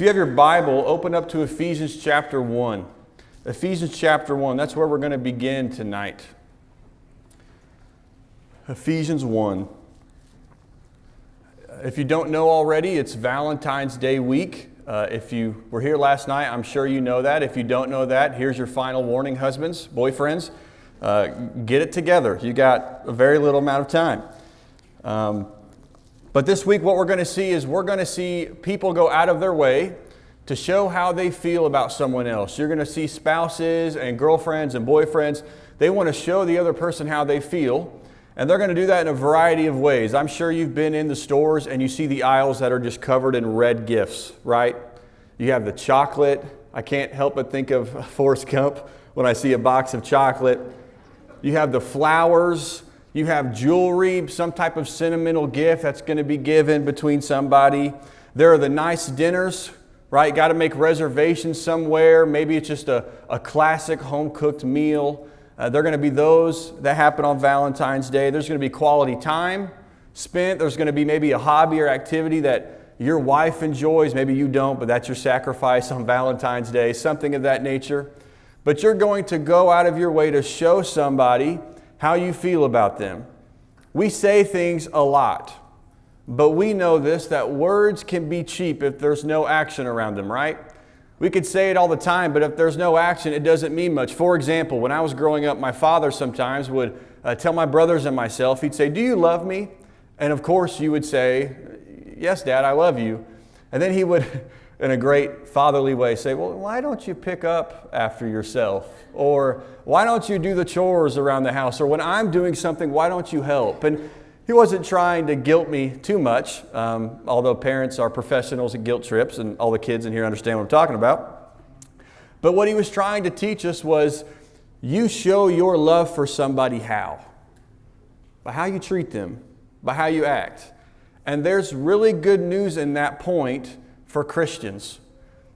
If you have your Bible, open up to Ephesians chapter 1. Ephesians chapter 1, that's where we're going to begin tonight. Ephesians 1. If you don't know already, it's Valentine's Day week. Uh, if you were here last night, I'm sure you know that. If you don't know that, here's your final warning, husbands, boyfriends. Uh, get it together. You got a very little amount of time. Um, but this week, what we're going to see is we're going to see people go out of their way to show how they feel about someone else. You're going to see spouses and girlfriends and boyfriends. They want to show the other person how they feel. And they're going to do that in a variety of ways. I'm sure you've been in the stores and you see the aisles that are just covered in red gifts, right? You have the chocolate. I can't help but think of Forrest Gump when I see a box of chocolate. You have the flowers. You have jewelry, some type of sentimental gift that's going to be given between somebody. There are the nice dinners, right? Got to make reservations somewhere. Maybe it's just a, a classic home cooked meal. Uh, there are going to be those that happen on Valentine's Day. There's going to be quality time spent. There's going to be maybe a hobby or activity that your wife enjoys. Maybe you don't, but that's your sacrifice on Valentine's Day, something of that nature. But you're going to go out of your way to show somebody how you feel about them. We say things a lot, but we know this that words can be cheap if there's no action around them, right? We could say it all the time, but if there's no action, it doesn't mean much. For example, when I was growing up, my father sometimes would uh, tell my brothers and myself, he'd say, Do you love me? And of course, you would say, Yes, Dad, I love you. And then he would, in a great fatherly way, say, Well, why don't you pick up after yourself? Or why don't you do the chores around the house? Or when I'm doing something, why don't you help? And he wasn't trying to guilt me too much, um, although parents are professionals at guilt trips, and all the kids in here understand what I'm talking about. But what he was trying to teach us was you show your love for somebody how? By how you treat them, by how you act. And there's really good news in that point for Christians.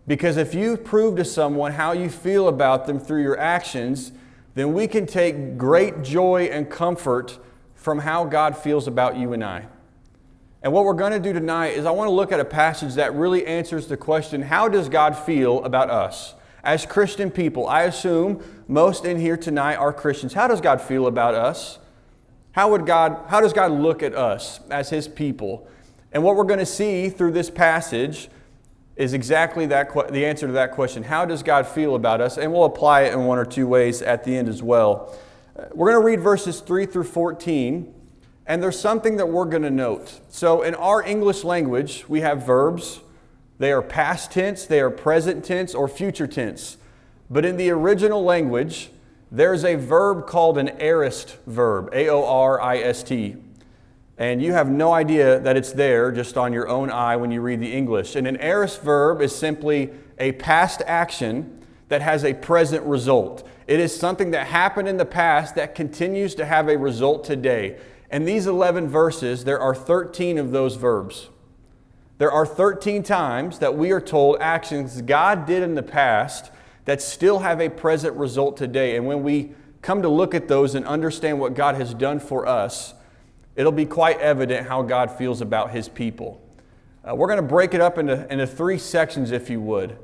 Because if you prove to someone how you feel about them through your actions, then we can take great joy and comfort from how God feels about you and I. And what we're going to do tonight is I want to look at a passage that really answers the question how does God feel about us? As Christian people, I assume most in here tonight are Christians. How does God feel about us? How, would God, how does God look at us as His people? And what we're going to see through this passage is exactly that the answer to that question. How does God feel about us? And we'll apply it in one or two ways at the end as well. Uh, we're going to read verses 3 through 14, and there's something that we're going to note. So, in our English language, we have verbs. They are past tense, they are present tense, or future tense. But in the original language, there's a verb called an aorist verb, A O R I S T and you have no idea that it's there just on your own eye when you read the English. And an aorist verb is simply a past action that has a present result. It is something that happened in the past that continues to have a result today. And these 11 verses, there are 13 of those verbs. There are 13 times that we are told actions God did in the past that still have a present result today. And when we come to look at those and understand what God has done for us, it'll be quite evident how God feels about his people. Uh, we're going to break it up into, into three sections, if you would.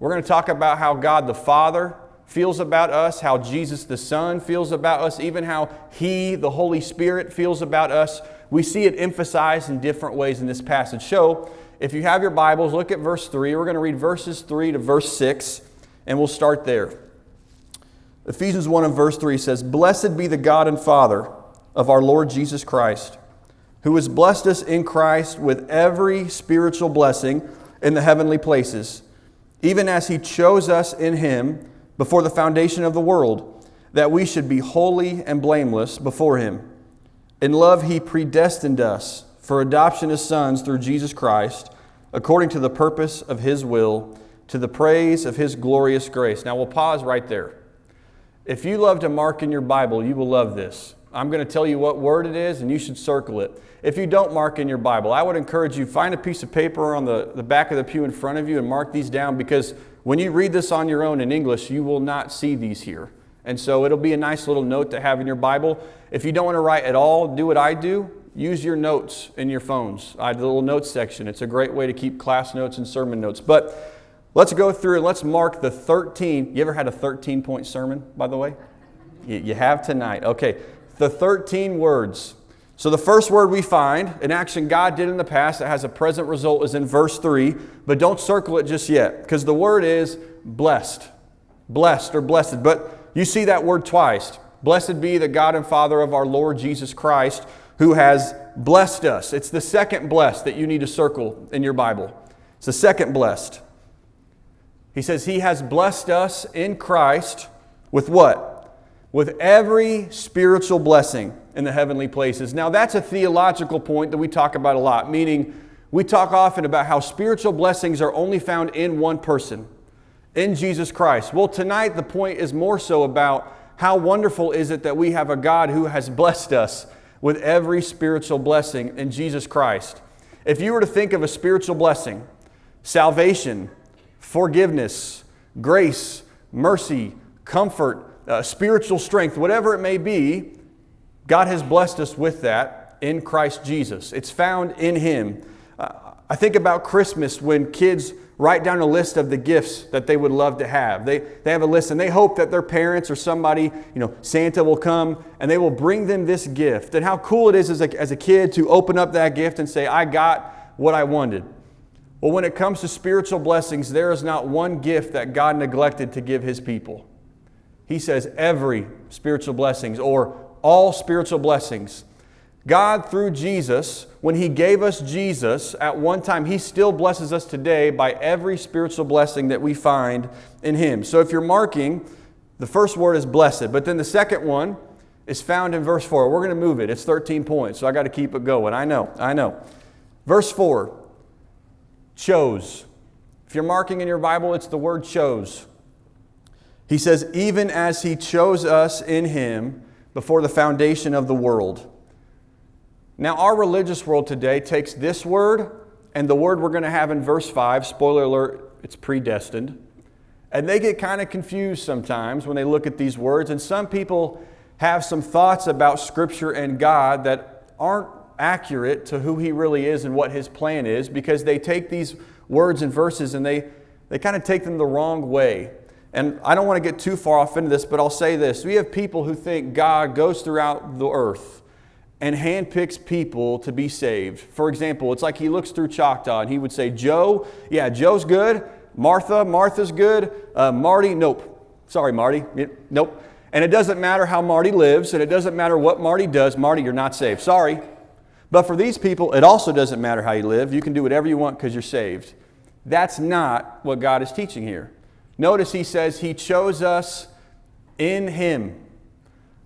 We're going to talk about how God the Father feels about us, how Jesus the Son feels about us, even how He, the Holy Spirit, feels about us. We see it emphasized in different ways in this passage. So, if you have your Bibles, look at verse 3. We're going to read verses 3 to verse 6, and we'll start there. Ephesians 1 and verse 3 says, Blessed be the God and Father of our Lord Jesus Christ, who has blessed us in Christ with every spiritual blessing in the heavenly places, even as He chose us in Him before the foundation of the world, that we should be holy and blameless before Him. In love, He predestined us for adoption as sons through Jesus Christ, according to the purpose of His will, to the praise of His glorious grace. Now we'll pause right there. If you love to mark in your Bible, you will love this. I'm going to tell you what word it is, and you should circle it. If you don't mark in your Bible, I would encourage you find a piece of paper on the, the back of the pew in front of you and mark these down because when you read this on your own in English, you will not see these here. And so it'll be a nice little note to have in your Bible. If you don't want to write at all, do what I do. use your notes in your phones. I have the little notes section. It's a great way to keep class notes and sermon notes. But let's go through and let's mark the 13. You ever had a 13 point sermon, by the way? You have tonight. Okay, the 13 words. So the first word we find, an action God did in the past that has a present result, is in verse 3, but don't circle it just yet because the word is blessed. Blessed or blessed. But you see that word twice. Blessed be the God and Father of our Lord Jesus Christ who has blessed us. It's the second blessed that you need to circle in your Bible. It's the second blessed. He says, He has blessed us in Christ with what? With every spiritual blessing in the heavenly places. Now, that's a theological point that we talk about a lot, meaning we talk often about how spiritual blessings are only found in one person, in Jesus Christ. Well, tonight the point is more so about how wonderful is it that we have a God who has blessed us with every spiritual blessing in Jesus Christ. If you were to think of a spiritual blessing, salvation, forgiveness, grace, mercy, comfort, uh, spiritual strength, whatever it may be, God has blessed us with that in Christ Jesus. It's found in Him. Uh, I think about Christmas when kids write down a list of the gifts that they would love to have. They, they have a list and they hope that their parents or somebody, you know, Santa will come and they will bring them this gift. And how cool it is as a, as a kid to open up that gift and say, I got what I wanted. Well, when it comes to spiritual blessings, there is not one gift that God neglected to give His people. He says every spiritual blessings or all spiritual blessings God, through Jesus, when He gave us Jesus at one time, He still blesses us today by every spiritual blessing that we find in Him. So if you're marking, the first word is blessed, but then the second one is found in verse 4. We're going to move it. It's 13 points, so I got to keep it going. I know, I know. Verse 4 chose. If you're marking in your Bible, it's the word chose. He says, even as He chose us in Him before the foundation of the world. Now, our religious world today takes this word and the word we're going to have in verse 5, spoiler alert, it's predestined. And they get kind of confused sometimes when they look at these words. And some people have some thoughts about Scripture and God that aren't accurate to who He really is and what His plan is because they take these words and verses and they, they kind of take them the wrong way. And I don't want to get too far off into this, but I'll say this. We have people who think God goes throughout the earth and handpicks people to be saved. For example, it's like he looks through Choctaw and he would say, Joe, yeah, Joe's good. Martha, Martha's good. Uh, Marty, nope. Sorry, Marty. Nope. And it doesn't matter how Marty lives, and it doesn't matter what Marty does. Marty, you're not saved. Sorry. But for these people, it also doesn't matter how you live. You can do whatever you want because you're saved. That's not what God is teaching here. Notice he says he chose us in him.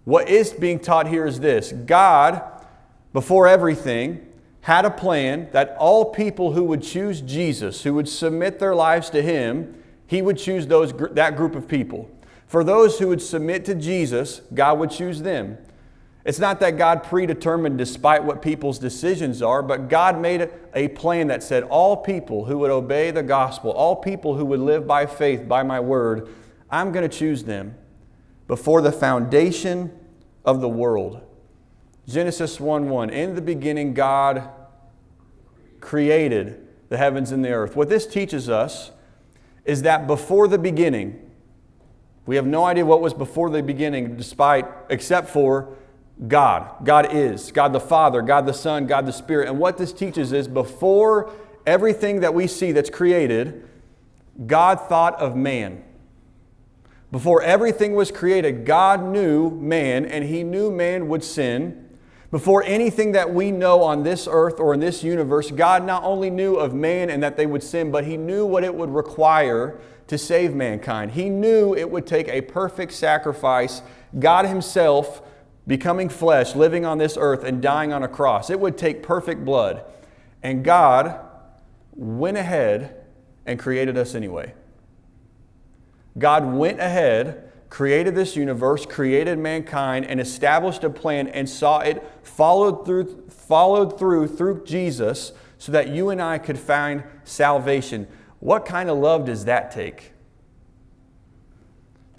What is being taught here is this God, before everything, had a plan that all people who would choose Jesus, who would submit their lives to Him, He would choose those, that group of people. For those who would submit to Jesus, God would choose them. It's not that God predetermined despite what people's decisions are, but God made a plan that said all people who would obey the gospel, all people who would live by faith, by my word, I'm going to choose them before the foundation of the world. Genesis 1 1. In the beginning, God created the heavens and the earth. What this teaches us is that before the beginning, we have no idea what was before the beginning, despite, except for God. God is. God the Father, God the Son, God the Spirit. And what this teaches is before everything that we see that's created, God thought of man. Before everything was created, God knew man and he knew man would sin. Before anything that we know on this earth or in this universe, God not only knew of man and that they would sin, but he knew what it would require to save mankind. He knew it would take a perfect sacrifice, God Himself becoming flesh, living on this earth, and dying on a cross. It would take perfect blood. And God went ahead and created us anyway. God went ahead, created this universe, created mankind, and established a plan and saw it followed through, followed through through Jesus so that you and I could find salvation. What kind of love does that take?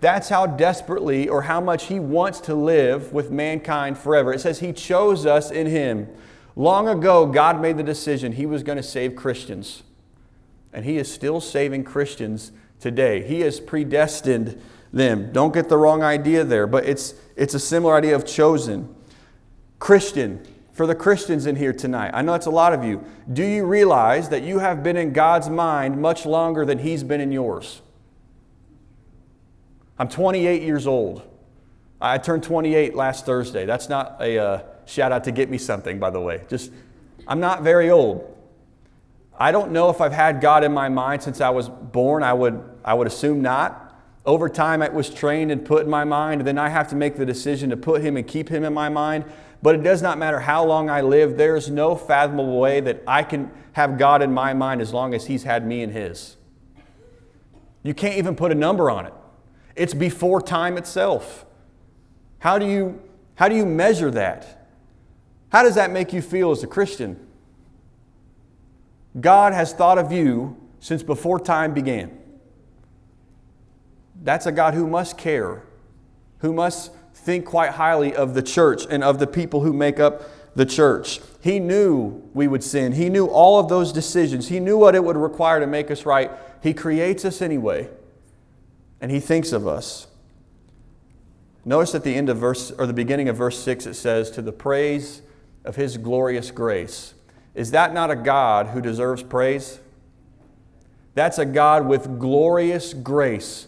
That's how desperately or how much He wants to live with mankind forever. It says He chose us in Him. Long ago, God made the decision He was going to save Christians. And He is still saving Christians today. He has predestined them. Don't get the wrong idea there, but it's, it's a similar idea of chosen. Christian, for the Christians in here tonight, I know it's a lot of you. Do you realize that you have been in God's mind much longer than He's been in yours? I'm 28 years old. I turned 28 last Thursday. That's not a uh, shout out to get me something, by the way. Just, I'm not very old. I don't know if I've had God in my mind since I was born. I would, I would assume not. Over time, it was trained and put in my mind, and then I have to make the decision to put Him and keep Him in my mind. But it does not matter how long I live, there's no fathomable way that I can have God in my mind as long as He's had me in His. You can't even put a number on it, it's before time itself. How do you, how do you measure that? How does that make you feel as a Christian? God has thought of you since before time began. That's a God who must care, who must think quite highly of the church and of the people who make up the church. He knew we would sin. He knew all of those decisions. He knew what it would require to make us right. He creates us anyway, and He thinks of us. Notice at the end of verse, or the beginning of verse 6, it says, To the praise of His glorious grace. Is that not a God who deserves praise? That's a God with glorious grace.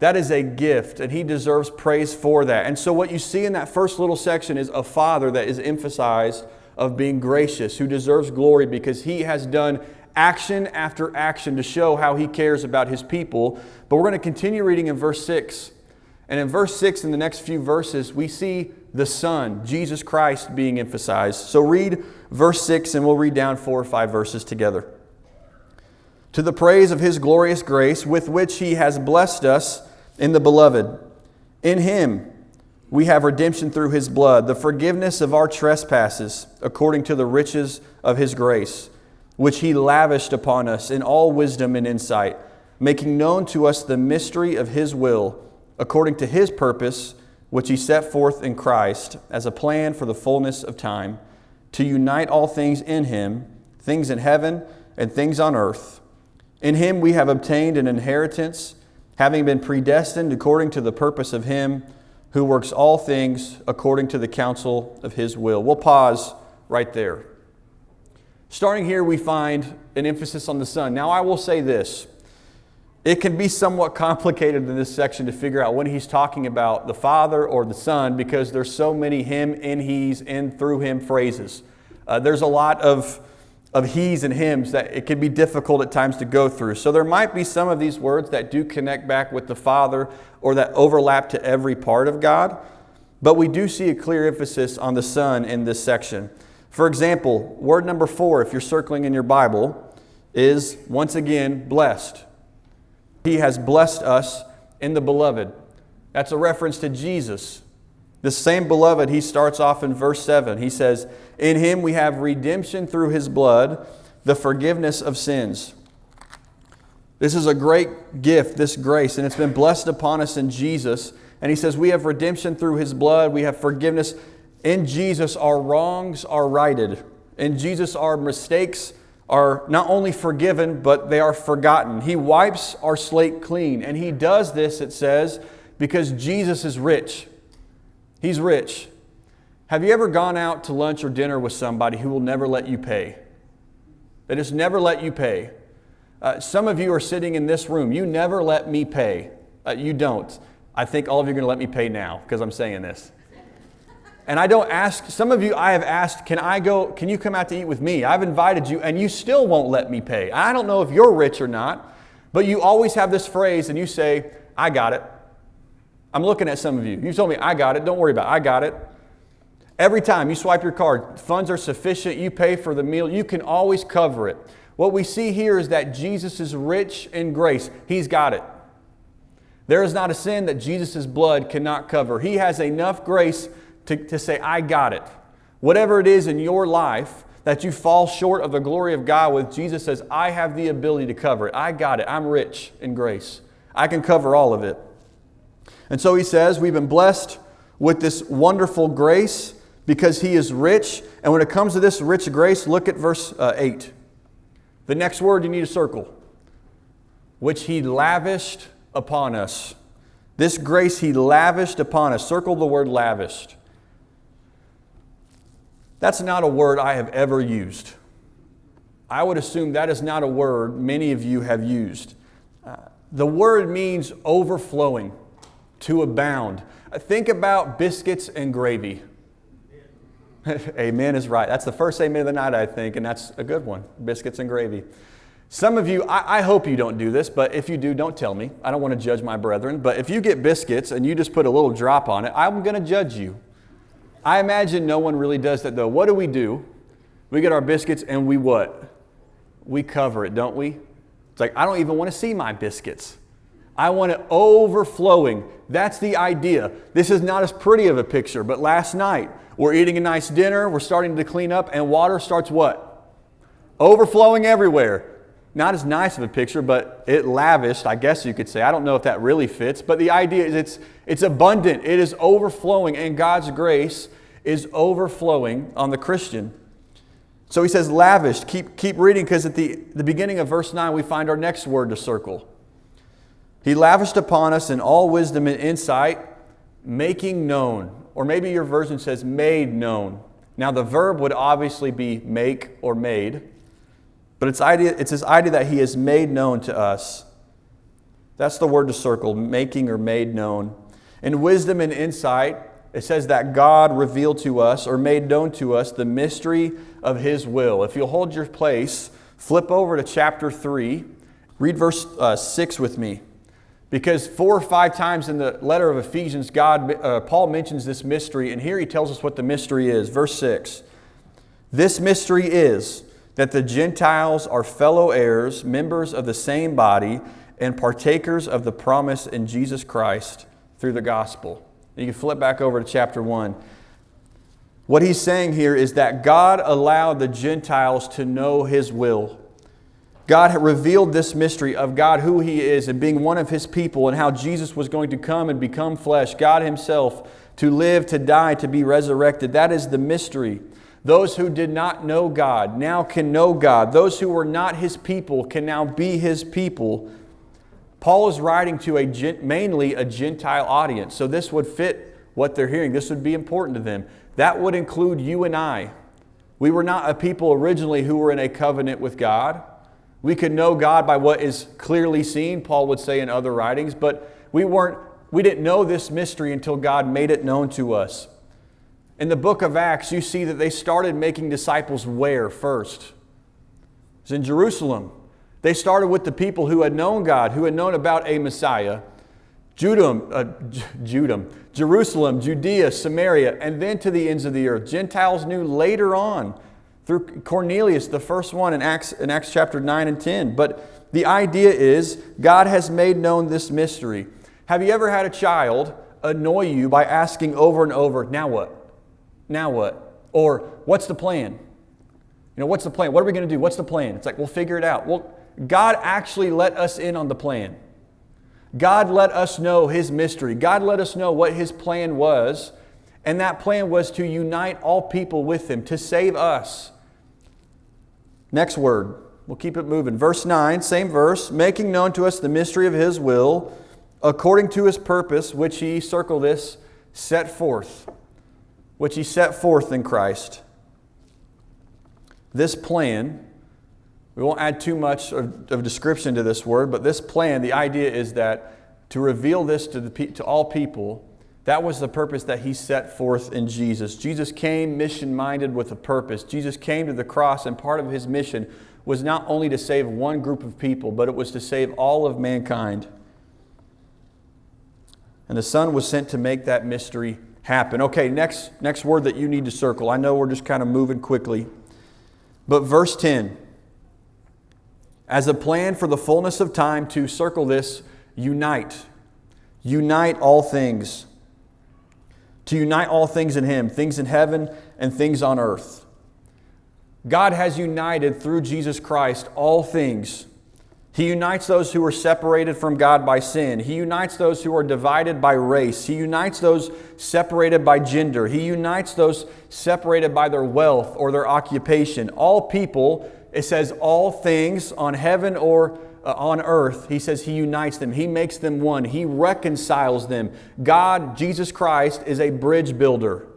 That is a gift, and He deserves praise for that. And so, what you see in that first little section is a Father that is emphasized of being gracious, who deserves glory because He has done action after action to show how He cares about His people. But we're going to continue reading in verse 6. And in verse 6, in the next few verses, we see the Son, Jesus Christ, being emphasized. So read verse 6, and we'll read down four or five verses together. To the praise of His glorious grace, with which He has blessed us in the Beloved. In Him we have redemption through His blood, the forgiveness of our trespasses, according to the riches of His grace, which He lavished upon us in all wisdom and insight, making known to us the mystery of His will, according to His purpose which he set forth in Christ as a plan for the fullness of time, to unite all things in him, things in heaven and things on earth. In him we have obtained an inheritance, having been predestined according to the purpose of him who works all things according to the counsel of his will. We'll pause right there. Starting here, we find an emphasis on the Son. Now, I will say this it can be somewhat complicated in this section to figure out when he's talking about the Father or the Son because there's so many him, in, he's, in, through him phrases. Uh, there's a lot of, of he's and hims that it can be difficult at times to go through. So there might be some of these words that do connect back with the Father or that overlap to every part of God. But we do see a clear emphasis on the Son in this section. For example, word number four, if you're circling in your Bible, is once again blessed. He has blessed us in the beloved. That's a reference to Jesus. The same beloved, he starts off in verse 7. He says, In him we have redemption through his blood, the forgiveness of sins. This is a great gift, this grace, and it's been blessed upon us in Jesus. And he says, We have redemption through his blood, we have forgiveness. In Jesus, our wrongs are righted. In Jesus, our mistakes are not only forgiven, but they are forgotten. He wipes our slate clean. And He does this, it says, because Jesus is rich. He's rich. Have you ever gone out to lunch or dinner with somebody who will never let you pay? They just never let you pay. Uh, some of you are sitting in this room. You never let me pay. Uh, you don't. I think all of you are going to let me pay now because I'm saying this. And I don't ask, some of you I have asked, can I go, can you come out to eat with me? I've invited you and you still won't let me pay. I don't know if you're rich or not, but you always have this phrase and you say, I got it. I'm looking at some of you. You've told me, I got it. Don't worry about it. I got it. Every time you swipe your card, funds are sufficient, you pay for the meal, you can always cover it. What we see here is that Jesus is rich in grace. He's got it. There is not a sin that Jesus' blood cannot cover. He has enough grace to, to say, I got it. Whatever it is in your life that you fall short of the glory of God with, Jesus says, I have the ability to cover it. I got it. I'm rich in grace. I can cover all of it. And so he says, We've been blessed with this wonderful grace, because he is rich. And when it comes to this rich grace, look at verse uh, 8. The next word you need to circle, which he lavished upon us. This grace he lavished upon us. Circle the word lavished. That's not a word I have ever used. I would assume that is not a word many of you have used. Uh, the word means overflowing, to abound. Uh, think about biscuits and gravy. amen is right. That's the first amen of the night, I think, and that's a good one biscuits and gravy. Some of you, I, I, hope you don't do this, but if you do, don't tell me. I don't want to judge my brethren. But if you get biscuits and you just put a little drop on it, I'm going to judge you. I imagine no one really does that though. What do we do? We get our biscuits and we what? We cover it, don't we? It's like, I don't even want to see my biscuits. I want it overflowing. That's the idea. This is not as pretty of a picture, but last night we're eating a nice dinner, we're starting to clean up, and water starts what? Overflowing everywhere. Not as nice of a picture, but it lavished, I guess you could say. I don't know if that really fits, but the idea is it's, it's abundant, it is overflowing, and God's grace is overflowing on the Christian. So he says lavished. Keep, keep reading because at the, the beginning of verse 9 we find our next word to circle. He lavished upon us in all wisdom and insight, making known. Or maybe your version says made known. Now the verb would obviously be make or made. But it's, idea, it's this idea that he has made known to us. That's the word to circle, making or made known. In wisdom and insight, it says that God revealed to us or made known to us the mystery of his will. If you'll hold your place, flip over to chapter 3, read verse uh, 6 with me. Because four or five times in the letter of Ephesians, God, uh, Paul mentions this mystery, and here he tells us what the mystery is. Verse 6 This mystery is that the Gentiles are fellow heirs, members of the same body, and partakers of the promise in Jesus Christ through the gospel. You can flip back over to chapter 1. What he's saying here is that God allowed the Gentiles to know his will. God revealed this mystery of God, who He is, and being one of His people, and how Jesus was going to come and become flesh, God Himself, to live, to die, to be resurrected. That is the mystery. Those who did not know God now can know God. Those who were not his people can now be his people. Paul is writing to a mainly a Gentile audience, so this would fit what they're hearing. This would be important to them. That would include you and I. We were not a people originally who were in a covenant with God. We could know God by what is clearly seen, Paul would say in other writings, but we weren't we didn't know this mystery until God made it known to us. In the book of Acts, you see that they started making disciples where first? It's in Jerusalem. They started with the people who had known God, who had known about a Messiah. Judah, uh, Judah, Jerusalem, Judea, Samaria, and then to the ends of the earth. Gentiles knew later on through Cornelius, the first one in Acts, in Acts chapter 9 and 10. But the idea is God has made known this mystery. Have you ever had a child annoy you by asking over and over, now what? Now what? Or what's the plan? You know, what's the plan? What are we going to do? What's the plan? It's like, we'll figure it out. Well, God actually let us in on the plan. God let us know His mystery. God let us know what His plan was. And that plan was to unite all people with Him, to save us. Next word. We'll keep it moving. Verse 9, same verse. Making known to us the mystery of His will, according to His purpose, which He, circle this, set forth which he set forth in Christ. This plan, we won't add too much of, of description to this word, but this plan, the idea is that to reveal this to, the, to all people, that was the purpose that he set forth in Jesus. Jesus came mission minded with a purpose. Jesus came to the cross, and part of his mission was not only to save one group of people, but it was to save all of mankind. And the Son was sent to make that mystery happen. Okay, next, next word that you need to circle. I know we're just kind of moving quickly. But verse 10 as a plan for the fullness of time to circle this, unite. Unite all things. To unite all things in Him, things in heaven and things on earth. God has united through Jesus Christ all things He unites those who are separated from God by sin. He unites those who are divided by race. He unites those separated by gender. He unites those separated by their wealth or their occupation. All people, it says, all things on heaven or uh, on earth, he says he unites them. He makes them one. He reconciles them. God, Jesus Christ, is a bridge builder.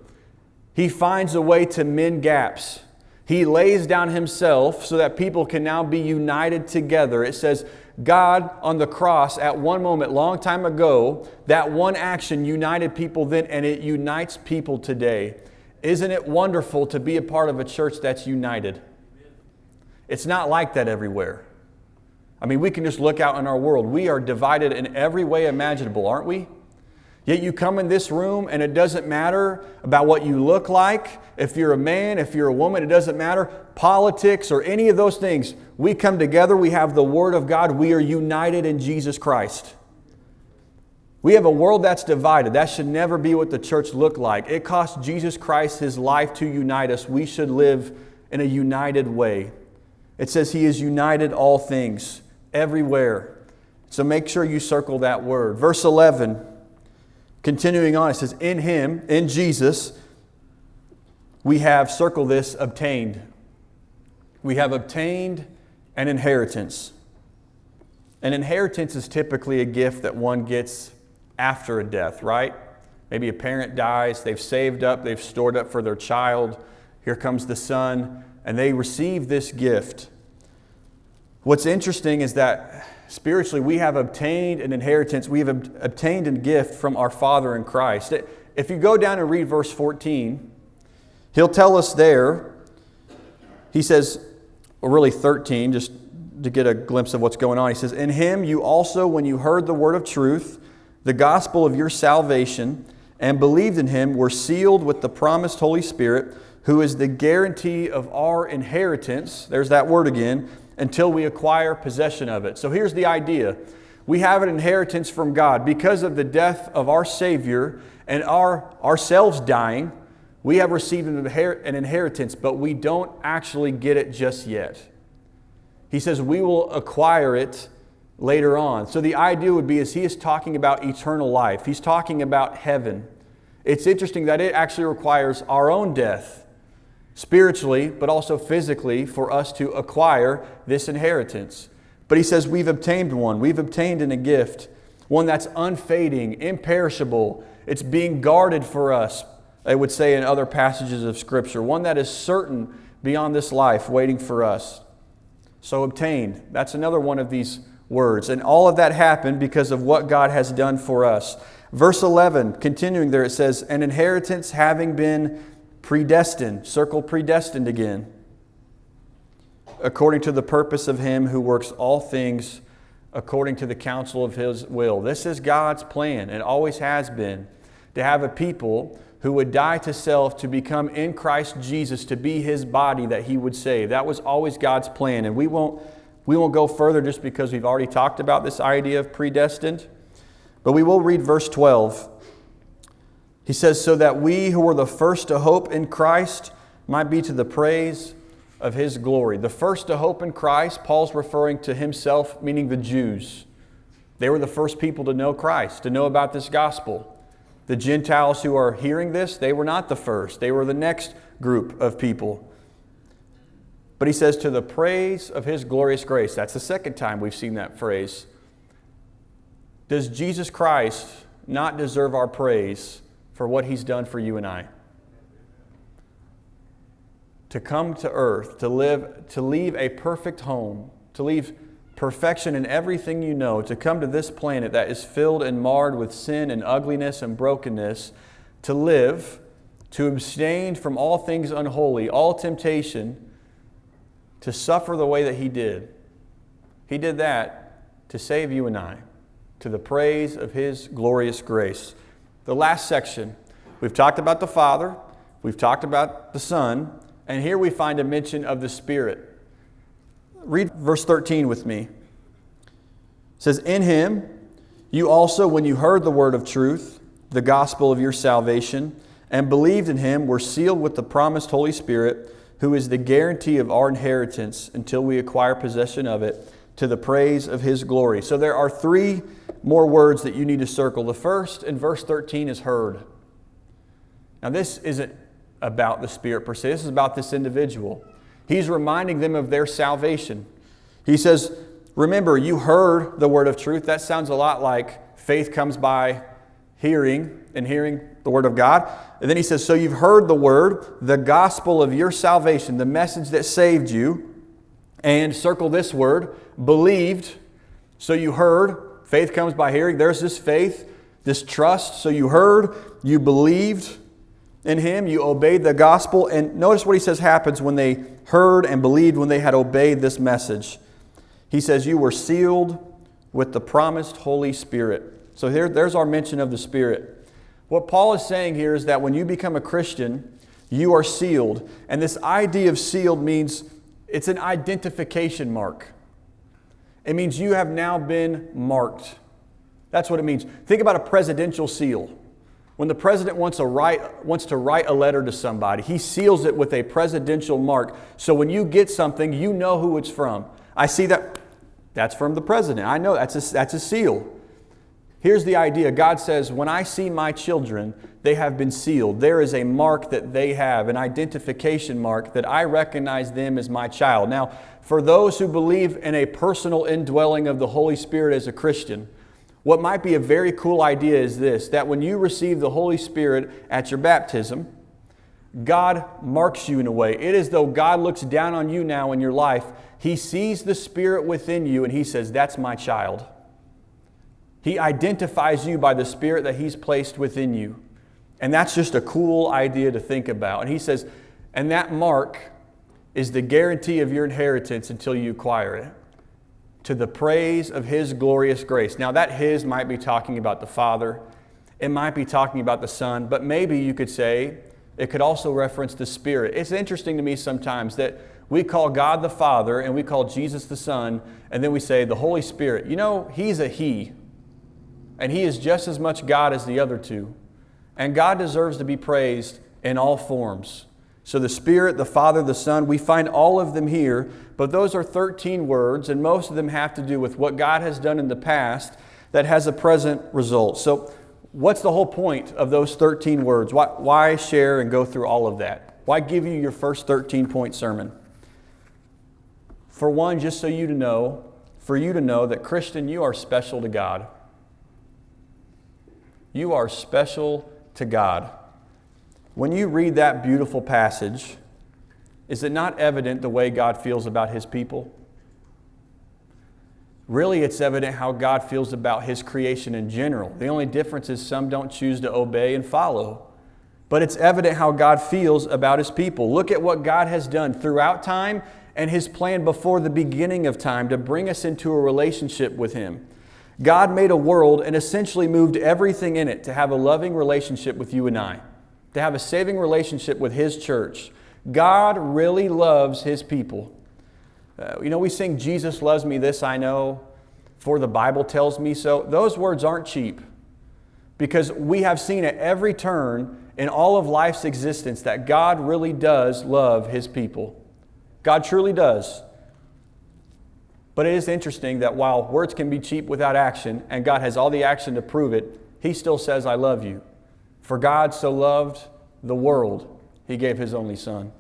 He finds a way to mend gaps. He lays down himself so that people can now be united together. It says, God on the cross at one moment, long time ago, that one action united people then, and it unites people today. Isn't it wonderful to be a part of a church that's united? It's not like that everywhere. I mean, we can just look out in our world. We are divided in every way imaginable, aren't we? Yet you come in this room and it doesn't matter about what you look like. If you're a man, if you're a woman, it doesn't matter. Politics or any of those things. We come together, we have the Word of God, we are united in Jesus Christ. We have a world that's divided. That should never be what the church looked like. It cost Jesus Christ his life to unite us. We should live in a united way. It says he has united all things everywhere. So make sure you circle that word. Verse 11. Continuing on, it says, In Him, in Jesus, we have, circle this, obtained. We have obtained an inheritance. An inheritance is typically a gift that one gets after a death, right? Maybe a parent dies, they've saved up, they've stored up for their child. Here comes the son, and they receive this gift. What's interesting is that spiritually, we have obtained an inheritance, we have obtained a gift from our Father in Christ. If you go down and read verse 14, he'll tell us there, he says, or really 13, just to get a glimpse of what's going on. He says, In him you also, when you heard the word of truth, the gospel of your salvation, and believed in him, were sealed with the promised Holy Spirit, who is the guarantee of our inheritance. There's that word again until we acquire possession of it. So here's the idea we have an inheritance from God. Because of the death of our Savior and our, ourselves dying, we have received an, an inheritance, but we don't actually get it just yet. He says we will acquire it later on. So the idea would be is he is talking about eternal life. He's talking about heaven. It's interesting that it actually requires our own death spiritually, but also physically, for us to acquire this inheritance. But he says we've obtained one. We've obtained in a gift, one that's unfading, imperishable. It's being guarded for us, I would say in other passages of Scripture, one that is certain beyond this life, waiting for us. So obtained. That's another one of these words. And all of that happened because of what God has done for us. Verse 11, continuing there, it says, An inheritance having been predestined, circle predestined again, according to the purpose of Him who works all things according to the counsel of His will. This is God's plan, and always has been, to have a people who would die to self to become in Christ Jesus, to be His body that He would save. That was always God's plan, and we won't, we won't go further just because we've already talked about this idea of predestined. But we will read verse 12 he says, So that we who were the first to hope in Christ might be to the praise of his glory. The first to hope in Christ, Paul's referring to himself, meaning the Jews. They were the first people to know Christ, to know about this gospel. The Gentiles who are hearing this, they were not the first, they were the next group of people. But he says, to the praise of his glorious grace. That's the second time we've seen that phrase. Does Jesus Christ not deserve our praise for what He's done for you and I. To come to earth, to live, to leave a perfect home, to leave perfection in everything you know, to come to this planet that is filled and marred with sin and ugliness and brokenness, to live, to abstain from all things unholy, all temptation, to suffer the way that He did. He did that to save you and I, to the praise of His glorious grace the last section. We've talked about the Father, we've talked about the Son, and here we find a mention of the Spirit. Read verse 13 with me. It says, In him you also, when you heard the word of truth, the gospel of your salvation, and believed in him, were sealed with the promised Holy Spirit, who is the guarantee of our inheritance until we acquire possession of it to the praise of his glory. So there are three more words that you need to circle. The first in verse 13 is heard. Now, this isn't about the Spirit per se, this is about this individual. He's reminding them of their salvation. He says, Remember, you heard the word of truth. That sounds a lot like faith comes by hearing and hearing the word of God. And then he says, So you've heard the word, the gospel of your salvation, the message that saved you. And circle this word, believed. So you heard, faith comes by hearing. There's this faith, this trust. So you heard, you believed in him, you obeyed the gospel. And notice what he says happens when they heard and believed when they had obeyed this message. He says, You were sealed with the promised Holy Spirit. So here, there's our mention of the Spirit. What Paul is saying here is that when you become a Christian, you are sealed. And this idea of sealed means it's an identification mark. It means you have now been marked. That's what it means. Think about a presidential seal. When the president wants, a write, wants to write a letter to somebody, he seals it with a presidential mark. So when you get something, you know who it's from. I see that, that's from the president. I know that's a, that's a seal. Here's the idea God says, When I see my children, they have been sealed. There is a mark that they have, an identification mark that I recognize them as my child. Now, for those who believe in a personal indwelling of the Holy Spirit as a Christian, what might be a very cool idea is this that when you receive the Holy Spirit at your baptism, God marks you in a way. It is though God looks down on you now in your life. He sees the Spirit within you and He says, That's my child. He identifies you by the Spirit that He's placed within you. And that's just a cool idea to think about. And He says, And that mark is the guarantee of your inheritance until you acquire it to the praise of His glorious grace. Now, that His might be talking about the Father, it might be talking about the Son, but maybe you could say it could also reference the Spirit. It's interesting to me sometimes that we call God the Father and we call Jesus the Son, and then we say the Holy Spirit. You know, He's a He, and He is just as much God as the other two. And God deserves to be praised in all forms. So the Spirit, the Father, the Son, we find all of them here, but those are 13 words, and most of them have to do with what God has done in the past that has a present result. So, what's the whole point of those 13 words? Why, why share and go through all of that? Why give you your first 13 point sermon? For one, just so you to know, for you to know that, Christian, you are special to God. You are special to God. When you read that beautiful passage, is it not evident the way God feels about His people? Really, it's evident how God feels about His creation in general. The only difference is some don't choose to obey and follow. But it's evident how God feels about His people. Look at what God has done throughout time and His plan before the beginning of time to bring us into a relationship with Him. God made a world and essentially moved everything in it to have a loving relationship with you and I to have a saving relationship with His church. God really loves His people. Uh, you know, we sing, Jesus loves me, this I know, for the Bible tells me so. Those words aren't cheap because we have seen at every turn in all of life's existence that God really does love His people. God truly does. But it is interesting that while words can be cheap without action, and God has all the action to prove it, He still says, I love you. For God so loved the world, he gave his only son.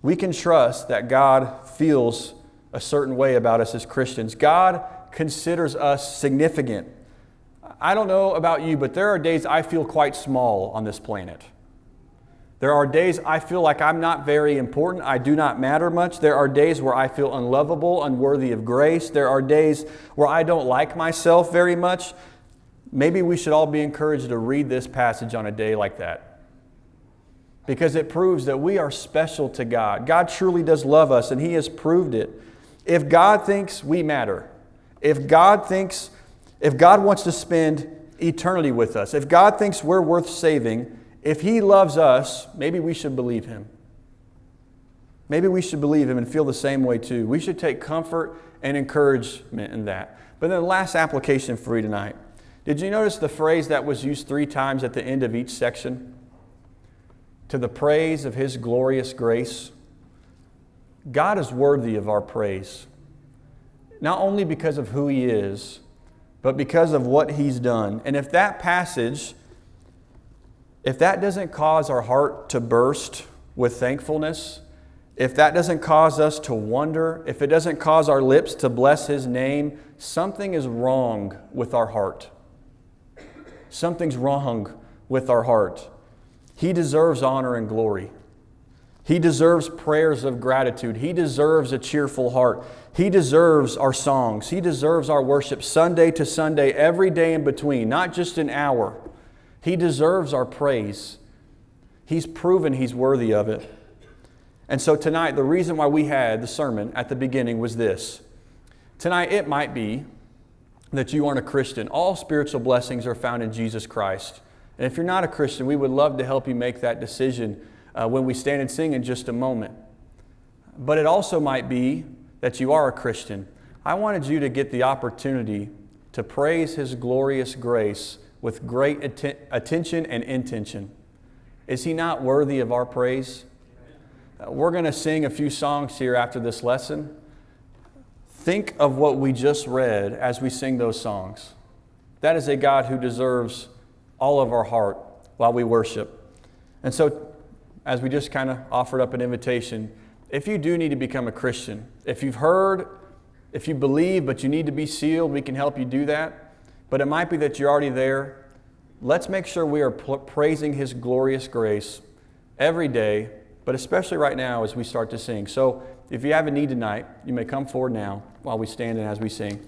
We can trust that God feels a certain way about us as Christians. God considers us significant. I don't know about you, but there are days I feel quite small on this planet. There are days I feel like I'm not very important. I do not matter much. There are days where I feel unlovable, unworthy of grace. There are days where I don't like myself very much. Maybe we should all be encouraged to read this passage on a day like that because it proves that we are special to God. God truly does love us, and He has proved it. If God thinks we matter, if God thinks, if God wants to spend eternity with us, if God thinks we're worth saving, if He loves us, maybe we should believe Him. Maybe we should believe Him and feel the same way too. We should take comfort and encouragement in that. But then the last application for you tonight did you notice the phrase that was used three times at the end of each section? To the praise of His glorious grace. God is worthy of our praise. not only because of who He is, but because of what He's done. And if that passage, if that doesn't cause our heart to burst with thankfulness, if that doesn't cause us to wonder, if it doesn't cause our lips to bless His name, something is wrong with our heart. Something's wrong with our heart. He deserves honor and glory. He deserves prayers of gratitude. He deserves a cheerful heart. He deserves our songs. He deserves our worship Sunday to Sunday, every day in between, not just an hour. He deserves our praise. He's proven He's worthy of it. And so tonight, the reason why we had the sermon at the beginning was this. Tonight, it might be that you aren't a Christian. All spiritual blessings are found in Jesus Christ. And if you're not a Christian, we would love to help you make that decision uh, when we stand and sing in just a moment. But it also might be that you are a Christian. I wanted you to get the opportunity to praise His glorious grace with great atten- attention and intention. Is He not worthy of our praise? Uh, we're going to sing a few songs here after this lesson. Think of what we just read as we sing those songs. That is a God who deserves all of our heart while we worship. And so as we just kind of offered up an invitation, if you do need to become a Christian, if you've heard, if you believe, but you need to be sealed, we can help you do that. But it might be that you're already there. Let's make sure we are praising His glorious grace every day, but especially right now as we start to sing. So if you have a need tonight, you may come forward now while we stand and as we sing.